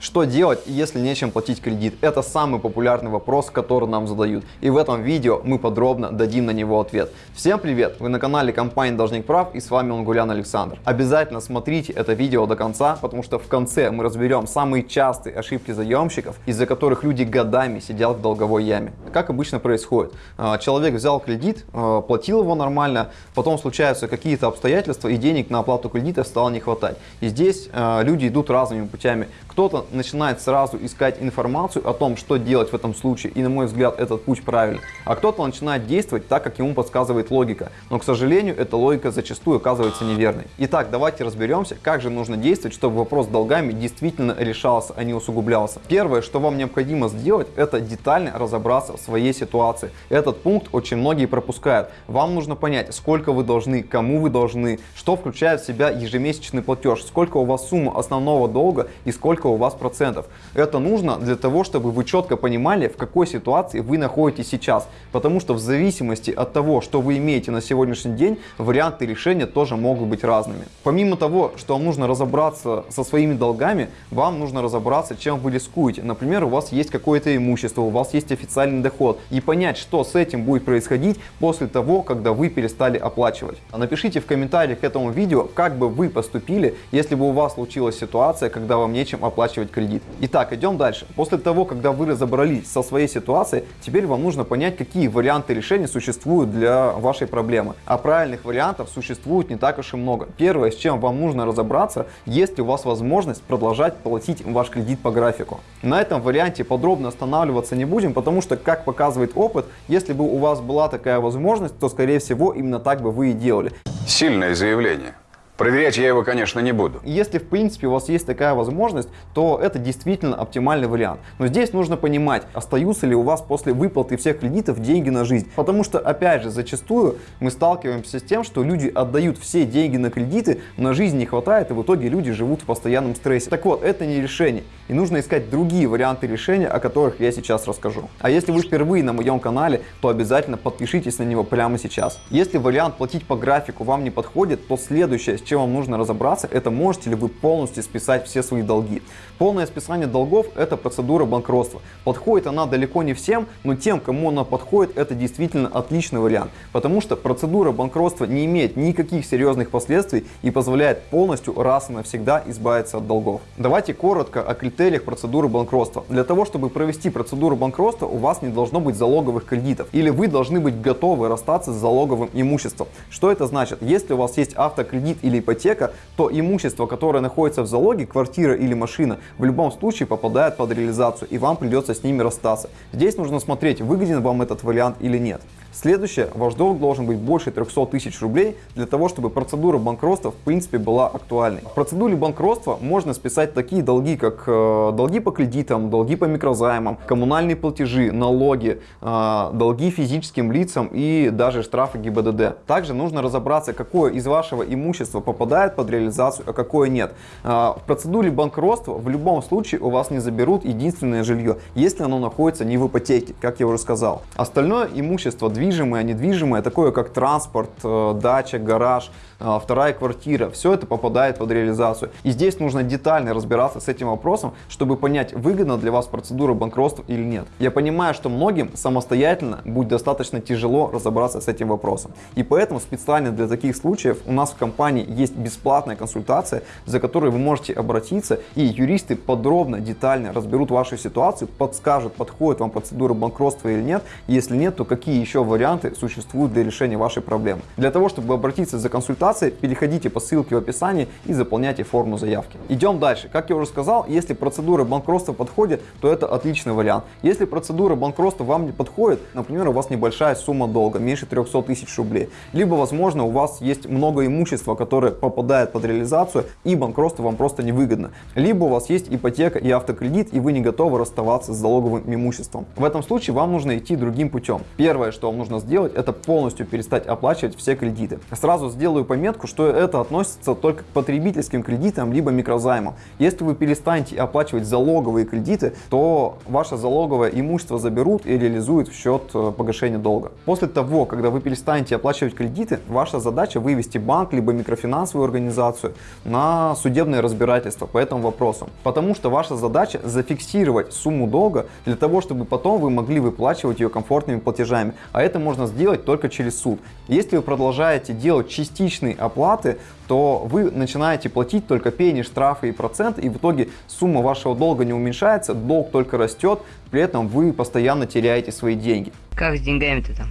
Что делать, если нечем платить кредит? Это самый популярный вопрос, который нам задают. И в этом видео мы подробно дадим на него ответ. Всем привет! Вы на канале компании Должник Прав и с вами Лангулян Александр. Обязательно смотрите это видео до конца, потому что в конце мы разберем самые частые ошибки заемщиков, из-за которых люди годами сидят в долговой яме. Как обычно происходит? А, человек взял кредит, а, платил его нормально, потом случаются какие-то обстоятельства и денег на оплату кредита стало не хватать. И здесь а, люди идут разными путями. Кто-то начинает сразу искать информацию о том, что делать в этом случае, и на мой взгляд этот путь правильный. А кто-то начинает действовать так, как ему подсказывает логика. Но, к сожалению, эта логика зачастую оказывается неверной. Итак, давайте разберемся, как же нужно действовать, чтобы вопрос с долгами действительно решался, а не усугублялся. Первое, что вам необходимо сделать, это детально разобраться в своей ситуации. Этот пункт очень многие пропускают. Вам нужно понять, сколько вы должны, кому вы должны, что включает в себя ежемесячный платеж, сколько у вас сумма основного долга и сколько у вас процентов. Это нужно для того, чтобы вы четко понимали, в какой ситуации вы находитесь сейчас. Потому что в зависимости от того, что вы имеете на сегодняшний день, варианты решения тоже могут быть разными. Помимо того, что вам нужно разобраться со своими долгами, вам нужно разобраться, чем вы рискуете. Например, у вас есть какое-то имущество, у вас есть официальный доход. И понять, что с этим будет происходить после того, когда вы перестали оплачивать. Напишите в комментариях к этому видео, как бы вы поступили, если бы у вас случилась ситуация, когда вам нечем оплачивать кредит. Итак, идем дальше. После того, когда вы разобрались со своей ситуацией, теперь вам нужно понять, какие варианты решения существуют для вашей проблемы. А правильных вариантов существует не так уж и много. Первое, с чем вам нужно разобраться, есть ли у вас возможность продолжать платить ваш кредит по графику. На этом варианте подробно останавливаться не будем, потому что, как показывает опыт, если бы у вас была такая возможность, то, скорее всего, именно так бы вы и делали. Сильное заявление. Проверять я его, конечно, не буду. Если, в принципе, у вас есть такая возможность, то это действительно оптимальный вариант. Но здесь нужно понимать, остаются ли у вас после выплаты всех кредитов деньги на жизнь. Потому что, опять же, зачастую мы сталкиваемся с тем, что люди отдают все деньги на кредиты, на жизнь не хватает, и в итоге люди живут в постоянном стрессе. Так вот, это не решение. И нужно искать другие варианты решения, о которых я сейчас расскажу. А если вы впервые на моем канале, то обязательно подпишитесь на него прямо сейчас. Если вариант платить по графику вам не подходит, то следующее, с чем вам нужно разобраться, это можете ли вы полностью списать все свои долги. Полное списание долгов – это процедура банкротства. Подходит она далеко не всем, но тем, кому она подходит, это действительно отличный вариант. Потому что процедура банкротства не имеет никаких серьезных последствий и позволяет полностью раз и навсегда избавиться от долгов. Давайте коротко о критериях процедуры банкротства. Для того, чтобы провести процедуру банкротства, у вас не должно быть залоговых кредитов. Или вы должны быть готовы расстаться с залоговым имуществом. Что это значит? Если у вас есть автокредит или ипотека, то имущество, которое находится в залоге, квартира или машина, в любом случае попадает под реализацию и вам придется с ними расстаться. Здесь нужно смотреть, выгоден вам этот вариант или нет. Следующее, ваш долг должен быть больше 300 тысяч рублей для того, чтобы процедура банкротства в принципе была актуальной. В процедуре банкротства можно списать такие долги, как э, долги по кредитам, долги по микрозаймам, коммунальные платежи, налоги, э, долги физическим лицам и даже штрафы ГИБДД. Также нужно разобраться, какое из вашего имущества попадает под реализацию, а какое нет. Э, в процедуре банкротства в любом случае у вас не заберут единственное жилье, если оно находится не в ипотеке, как я уже сказал. Остальное имущество движимое, недвижимое, такое как транспорт, э, дача, гараж, вторая квартира, все это попадает под реализацию. И здесь нужно детально разбираться с этим вопросом, чтобы понять, выгодна для вас процедура банкротства или нет. Я понимаю, что многим самостоятельно будет достаточно тяжело разобраться с этим вопросом. И поэтому специально для таких случаев у нас в компании есть бесплатная консультация, за которой вы можете обратиться, и юристы подробно, детально разберут вашу ситуацию, подскажут, подходит вам процедура банкротства или нет. Если нет, то какие еще варианты существуют для решения вашей проблемы. Для того, чтобы обратиться за консультацией, переходите по ссылке в описании и заполняйте форму заявки. Идем дальше. Как я уже сказал, если процедура банкротства подходит, то это отличный вариант. Если процедура банкротства вам не подходит, например, у вас небольшая сумма долга, меньше 300 тысяч рублей, либо, возможно, у вас есть много имущества, которое попадает под реализацию, и банкротство вам просто невыгодно. Либо у вас есть ипотека и автокредит, и вы не готовы расставаться с залоговым имуществом. В этом случае вам нужно идти другим путем. Первое, что вам нужно сделать, это полностью перестать оплачивать все кредиты. Сразу сделаю пометку пометку, что это относится только к потребительским кредитам либо микрозаймам. Если вы перестанете оплачивать залоговые кредиты, то ваше залоговое имущество заберут и реализуют в счет э, погашения долга. После того, когда вы перестанете оплачивать кредиты, ваша задача вывести банк либо микрофинансовую организацию на судебное разбирательство по этому вопросу. Потому что ваша задача зафиксировать сумму долга для того, чтобы потом вы могли выплачивать ее комфортными платежами. А это можно сделать только через суд. Если вы продолжаете делать частичные оплаты, то вы начинаете платить только пени, штрафы и проценты, и в итоге сумма вашего долга не уменьшается, долг только растет, при этом вы постоянно теряете свои деньги. Как с деньгами-то там?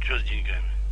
Что с деньгами?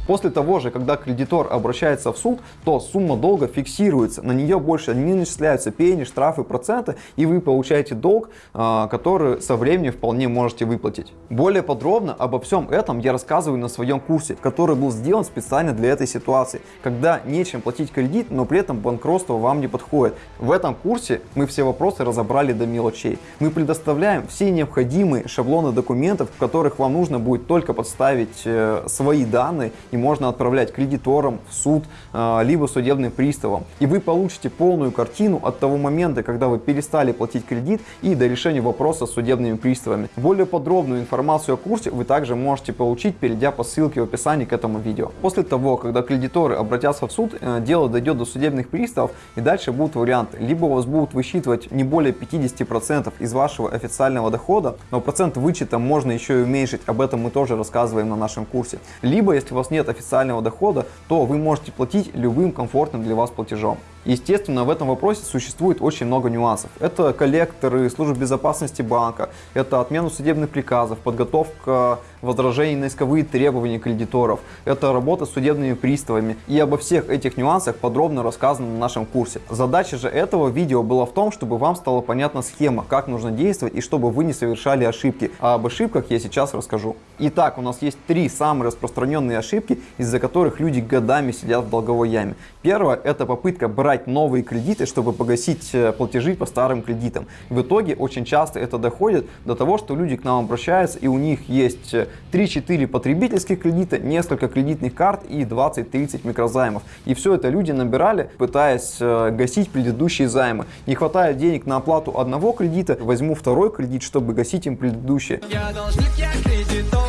После того же, когда кредитор обращается в суд, то сумма долга фиксируется, на нее больше не начисляются пени, штрафы, проценты, и вы получаете долг, а, который со временем вполне можете выплатить. Более подробно обо всем этом я рассказываю на своем курсе, который был сделан специально для этой ситуации, когда нечем платить кредит, но при этом банкротство вам не подходит. В этом курсе мы все вопросы разобрали до мелочей. Мы предоставляем все необходимые шаблоны документов, в которых вам нужно будет только подставить э, свои данные и можно отправлять кредиторам, в суд, а, либо судебным приставам. И вы получите полную картину от того момента, когда вы перестали платить кредит и до решения вопроса с судебными приставами. Более подробную информацию о курсе вы также можете получить, перейдя по ссылке в описании к этому видео. После того, когда кредиторы обратятся в суд, э, дело дойдет до судебных приставов и дальше будут варианты. Либо у вас будут высчитывать не более 50% из вашего официального дохода, но процент вычета можно еще и уменьшить, об этом мы тоже рассказываем на нашем курсе. Либо, если у вас нет официального дохода, то вы можете платить любым комфортным для вас платежом. Естественно, в этом вопросе существует очень много нюансов. Это коллекторы, службы безопасности банка, это отмена судебных приказов, подготовка возражений на исковые требования кредиторов, это работа с судебными приставами. И обо всех этих нюансах подробно рассказано на нашем курсе. Задача же этого видео была в том, чтобы вам стала понятна схема, как нужно действовать и чтобы вы не совершали ошибки. А об ошибках я сейчас расскажу. Итак, у нас есть три самые распространенные ошибки, из-за которых люди годами сидят в долговой яме. Первое – это попытка брать новые кредиты, чтобы погасить э, платежи по старым кредитам. В итоге очень часто это доходит до того, что люди к нам обращаются и у них есть 3-4 э, потребительских кредита, несколько кредитных карт и 20-30 микрозаймов. И все это люди набирали, пытаясь э, гасить предыдущие займы. Не хватает денег на оплату одного кредита, возьму второй кредит, чтобы гасить им предыдущие. Я должник, я кредитор.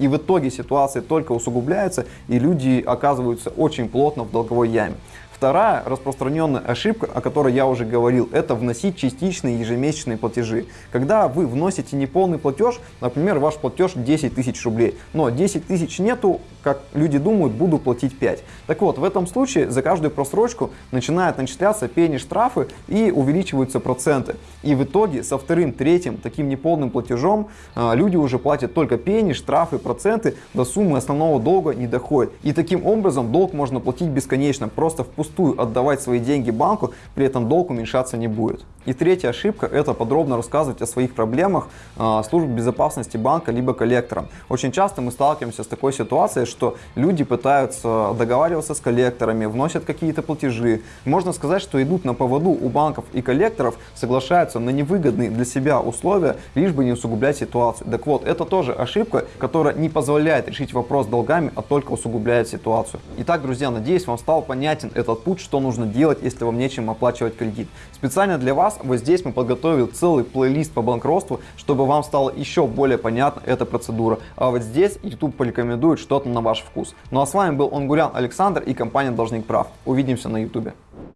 И в итоге ситуация только усугубляется, и люди оказываются очень плотно в долговой яме. Вторая распространенная ошибка, о которой я уже говорил, это вносить частичные ежемесячные платежи. Когда вы вносите неполный платеж, например, ваш платеж 10 тысяч рублей, но 10 тысяч нету, как люди думают, буду платить 5. Так вот, в этом случае за каждую просрочку начинают начисляться пени штрафы и увеличиваются проценты. И в итоге со вторым, третьим таким неполным платежом а, люди уже платят только пени, штрафы, проценты, до суммы основного долга не доходит. И таким образом долг можно платить бесконечно, просто впустую отдавать свои деньги банку, при этом долг уменьшаться не будет. И третья ошибка – это подробно рассказывать о своих проблемах э, служб безопасности банка либо коллекторам. Очень часто мы сталкиваемся с такой ситуацией, что люди пытаются договариваться с коллекторами, вносят какие-то платежи. Можно сказать, что идут на поводу у банков и коллекторов, соглашаются на невыгодные для себя условия, лишь бы не усугублять ситуацию. Так вот, это тоже ошибка, которая не позволяет решить вопрос долгами, а только усугубляет ситуацию. Итак, друзья, надеюсь, вам стал понятен этот путь, что нужно делать, если вам нечем оплачивать кредит. Специально для вас вот здесь мы подготовили целый плейлист по банкротству, чтобы вам стало еще более понятна эта процедура. А вот здесь YouTube порекомендует что-то на ваш вкус. Ну а с вами был Онгурян Александр и компания Должник Прав. Увидимся на YouTube.